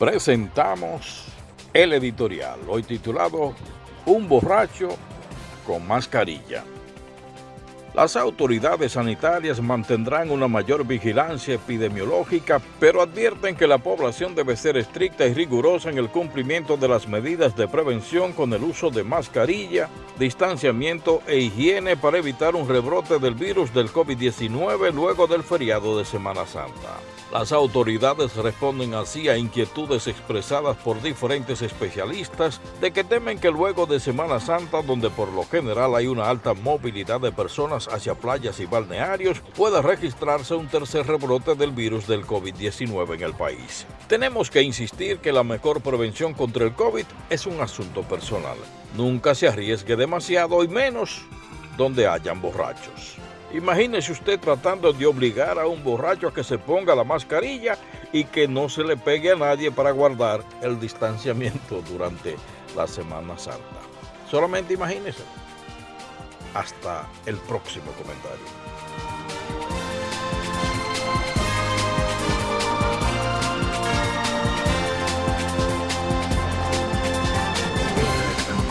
presentamos el editorial, hoy titulado Un borracho con mascarilla. Las autoridades sanitarias mantendrán una mayor vigilancia epidemiológica, pero advierten que la población debe ser estricta y rigurosa en el cumplimiento de las medidas de prevención con el uso de mascarilla, distanciamiento e higiene para evitar un rebrote del virus del COVID-19 luego del feriado de Semana Santa. Las autoridades responden así a inquietudes expresadas por diferentes especialistas de que temen que luego de Semana Santa, donde por lo general hay una alta movilidad de personas hacia playas y balnearios, pueda registrarse un tercer rebrote del virus del COVID-19 en el país. Tenemos que insistir que la mejor prevención contra el COVID es un asunto personal. Nunca se arriesgue demasiado y menos donde hayan borrachos. Imagínese usted tratando de obligar a un borracho a que se ponga la mascarilla y que no se le pegue a nadie para guardar el distanciamiento durante la Semana Santa. Solamente imagínese. Hasta el próximo comentario.